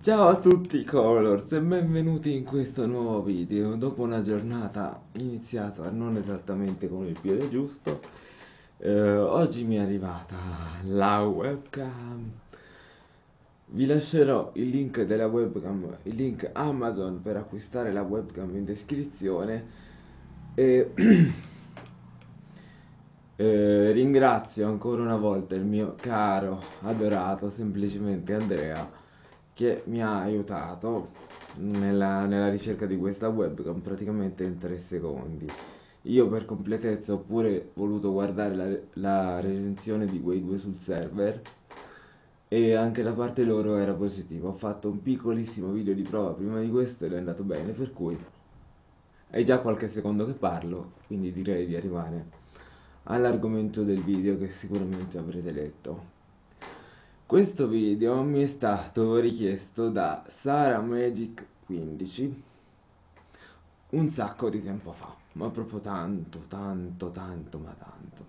Ciao a tutti Colors e benvenuti in questo nuovo video. Dopo una giornata iniziata non esattamente con il piede giusto eh, Oggi mi è arrivata la webcam. Vi lascerò il link della webcam, il link Amazon per acquistare la webcam in descrizione. E eh, ringrazio ancora una volta il mio caro, adorato, semplicemente Andrea che mi ha aiutato nella, nella ricerca di questa webcam praticamente in 3 secondi. Io per completezza ho pure voluto guardare la, la recensione di quei due sul server e anche da parte loro era positivo. Ho fatto un piccolissimo video di prova prima di questo ed è andato bene, per cui è già qualche secondo che parlo, quindi direi di arrivare all'argomento del video che sicuramente avrete letto. Questo video mi è stato richiesto da Sara Magic 15 un sacco di tempo fa, ma proprio tanto, tanto, tanto, ma tanto.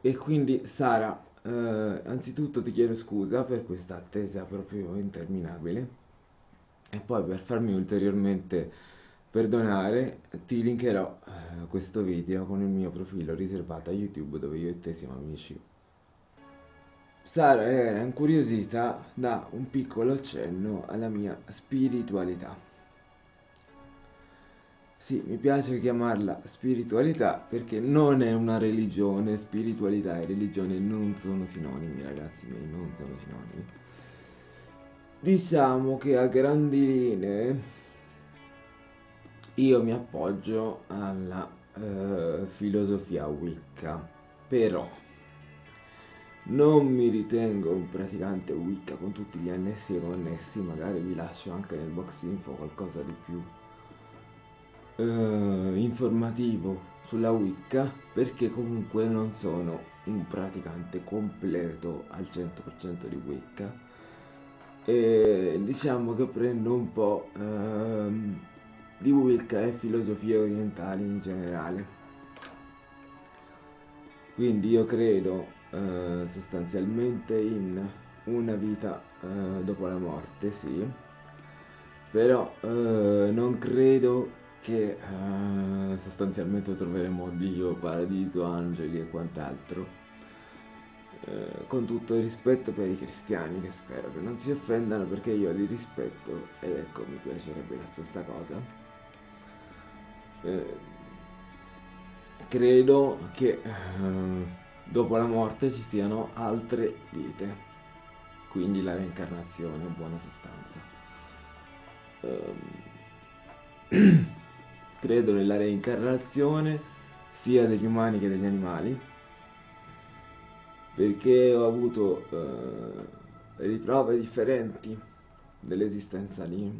E quindi Sara, eh, anzitutto ti chiedo scusa per questa attesa proprio interminabile e poi per farmi ulteriormente perdonare ti linkerò eh, questo video con il mio profilo riservato a YouTube dove io e te siamo amici Sara era incuriosita da un piccolo accenno alla mia spiritualità. Sì, mi piace chiamarla spiritualità perché non è una religione, spiritualità e religione non sono sinonimi, ragazzi miei, non sono sinonimi. Diciamo che a grandi linee io mi appoggio alla uh, filosofia Wicca, però non mi ritengo un praticante Wicca con tutti gli annessi e connessi, magari vi lascio anche nel box info qualcosa di più eh, informativo sulla Wicca, perché comunque non sono un praticante completo al 100% di Wicca. E diciamo che prendo un po' ehm, di Wicca e filosofie orientali in generale. Quindi io credo eh, sostanzialmente in una vita eh, dopo la morte, sì, però eh, non credo che eh, sostanzialmente troveremo Dio, paradiso, angeli e quant'altro. Eh, con tutto il rispetto per i cristiani che spero che non si offendano perché io li rispetto ed ecco mi piacerebbe la stessa cosa eh, credo che dopo la morte ci siano altre vite, quindi la reincarnazione in buona sostanza. Um, credo nella reincarnazione sia degli umani che degli animali, perché ho avuto uh, riprove differenti dell'esistenza di,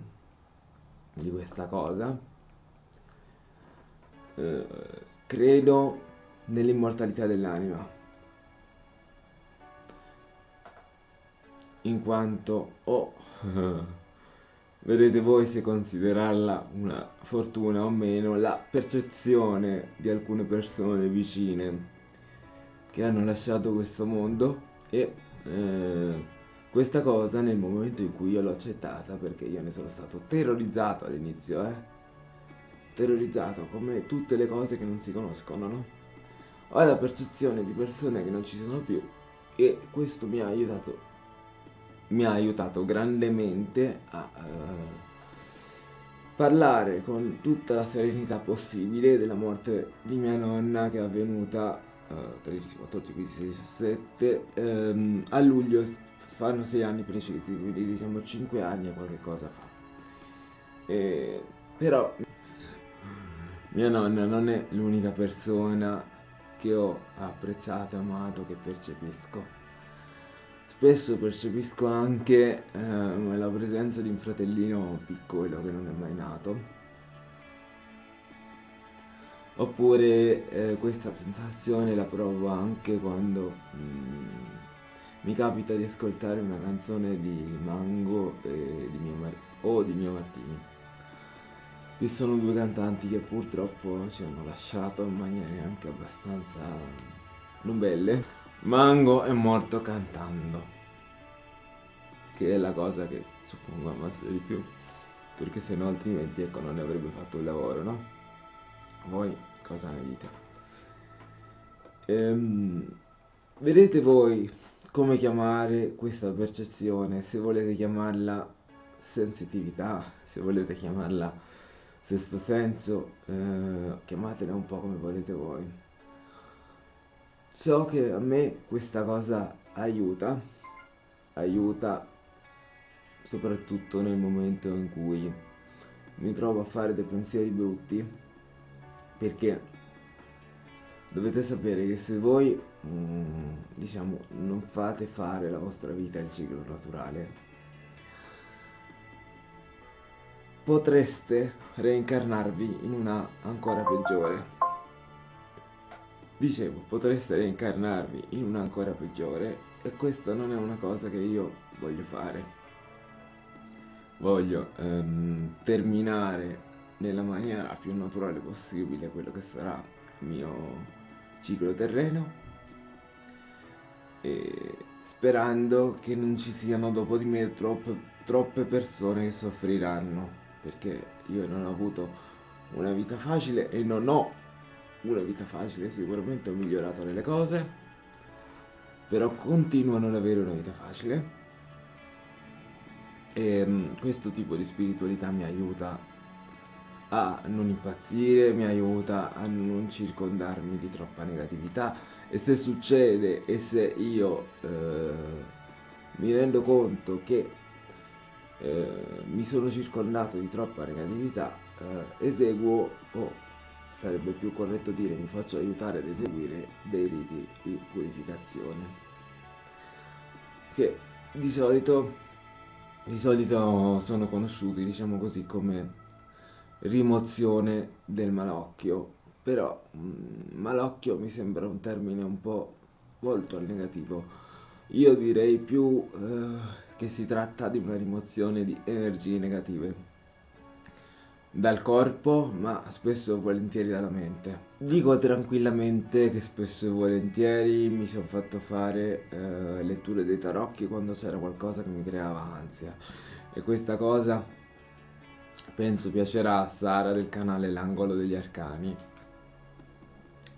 di, questa cosa. Uh, credo nell'immortalità dell'anima, in quanto ho, oh, vedete voi se considerarla una fortuna o meno, la percezione di alcune persone vicine che hanno lasciato questo mondo e eh, questa cosa nel momento in cui io l'ho accettata perché io ne sono stato terrorizzato all'inizio, eh? Terrorizzato come tutte le cose che non si conoscono, no? ho la percezione di persone che non ci sono più e questo mi ha aiutato mi ha aiutato grandemente a uh, parlare con tutta la serenità possibile della morte di mia nonna che è avvenuta uh, 13, 14, 15, 17 um, a luglio fanno 6 anni precisi quindi diciamo 5 anni e qualche cosa fa e, però mia nonna non è l'unica persona che ho apprezzato, amato, che percepisco. Spesso percepisco anche eh, la presenza di un fratellino piccolo che non è mai nato. Oppure eh, questa sensazione la provo anche quando mm, mi capita di ascoltare una canzone di Mango di o di Mio Martini che sono due cantanti che purtroppo ci hanno lasciato in maniere anche abbastanza non belle. Mango è morto cantando. che è la cosa che suppongo amasse di più, perché se no altrimenti ecco non ne avrebbe fatto il lavoro, no? Voi cosa ne dite? Ehm, vedete voi come chiamare questa percezione, se volete chiamarla sensitività, se volete chiamarla sesto senso, eh, chiamatela un po' come volete voi. So che a me questa cosa aiuta, aiuta soprattutto nel momento in cui mi trovo a fare dei pensieri brutti, perché dovete sapere che se voi, mm, diciamo, non fate fare la vostra vita il ciclo naturale, potreste reincarnarvi in una ancora peggiore. Dicevo, potreste reincarnarvi in una ancora peggiore e questa non è una cosa che io voglio fare. Voglio ehm, terminare nella maniera più naturale possibile quello che sarà il mio ciclo terreno e sperando che non ci siano dopo di me troppe, troppe persone che soffriranno perché io non ho avuto una vita facile e non ho una vita facile, sicuramente ho migliorato nelle cose, però continuo a non avere una vita facile. E um, questo tipo di spiritualità mi aiuta a non impazzire, mi aiuta a non circondarmi di troppa negatività e se succede e se io eh, mi rendo conto che eh, mi sono circondato di troppa negatività, eh, eseguo, o sarebbe più corretto dire mi faccio aiutare ad eseguire dei riti di purificazione che di solito, di solito sono conosciuti diciamo così come rimozione del malocchio però mh, mm, malocchio mi sembra un termine un po' volto al negativo. Io direi più eh, che si tratta di una rimozione di energie negative. Dal corpo ma spesso e volentieri dalla mente. Dico tranquillamente che spesso e volentieri mi sono fatto fare eh, letture dei tarocchi quando c'era qualcosa che mi creava ansia. E questa cosa penso piacerà a Sara del canale L'angolo degli arcani.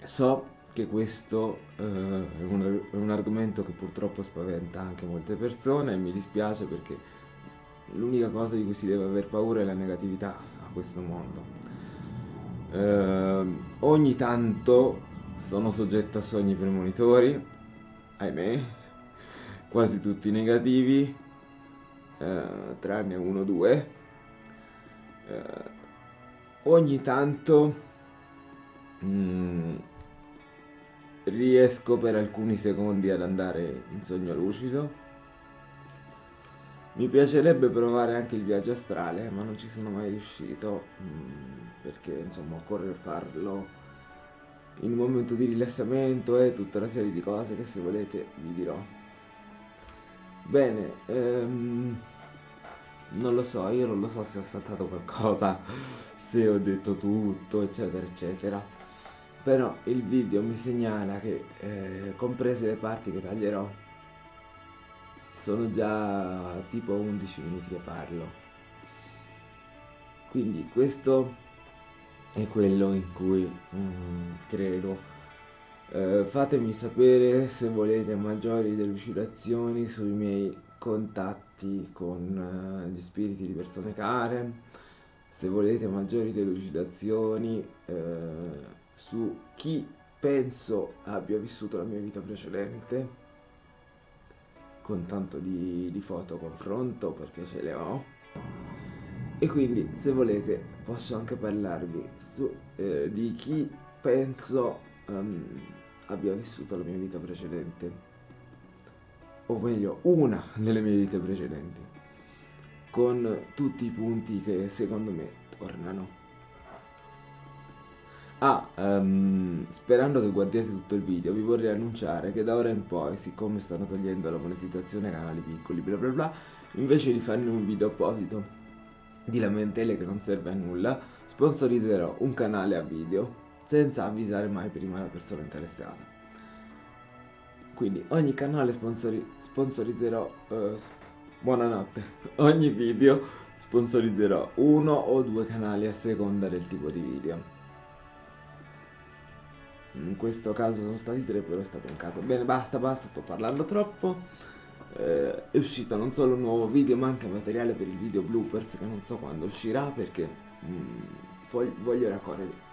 So che questo eh, è, un, è, un, argomento che purtroppo spaventa anche molte persone e mi dispiace perché l'unica cosa di cui si deve aver paura è la negatività a questo mondo. Eh, ogni tanto sono soggetto a sogni premonitori, ahimè, quasi tutti negativi, eh, tranne uno o due. Eh, ogni tanto... Mm, riesco per alcuni secondi ad andare in sogno lucido. Mi piacerebbe provare anche il viaggio astrale, ma non ci sono mai riuscito, mm, perché insomma occorre farlo in un momento di rilassamento e tutta una serie di cose che se volete vi dirò. Bene, ehm, non lo so, io non lo so se ho saltato qualcosa, se ho detto tutto, eccetera, eccetera però il video mi segnala che eh, comprese le parti che taglierò sono già tipo 11 minuti che parlo. Quindi questo è quello in cui mm, credo. Eh, fatemi sapere se volete maggiori delucidazioni sui miei contatti con uh, gli spiriti di persone care se volete maggiori delucidazioni eh, su chi penso abbia vissuto la mia vita precedente con tanto di, di foto confronto perché ce le ho e quindi se volete posso anche parlarvi su, eh, di chi penso um, abbia vissuto la mia vita precedente. O meglio una delle mie vite precedenti. Con tutti i punti che secondo me tornano Ah, um, sperando che guardiate tutto il video, vi vorrei annunciare che da ora in poi, siccome stanno togliendo la monetizzazione ai canali piccoli, bla bla bla, invece di farne un video apposito di lamentele che non serve a nulla, sponsorizzerò un canale a video senza avvisare mai prima la persona interessata. Quindi ogni canale sponsori sponsorizzerò, uh, buonanotte. Ogni video sponsorizzerò uno o due canali a seconda del tipo di video. In questo caso sono stati tre, però è stato un caso. Bene, basta, basta, sto parlando troppo. Eh, è uscito non solo un nuovo video, ma anche materiale per il video bloopers che non so quando uscirà perché mm, voglio, voglio raccogliere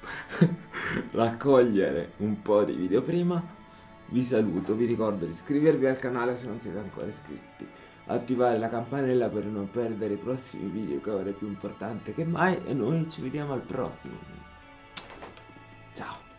raccogliere un po' di video prima. Vi saluto, vi ricordo di iscrivervi al canale se non siete ancora iscritti, attivare la campanella per non perdere i prossimi video che ora è più importante che mai e noi ci vediamo al prossimo. Ciao!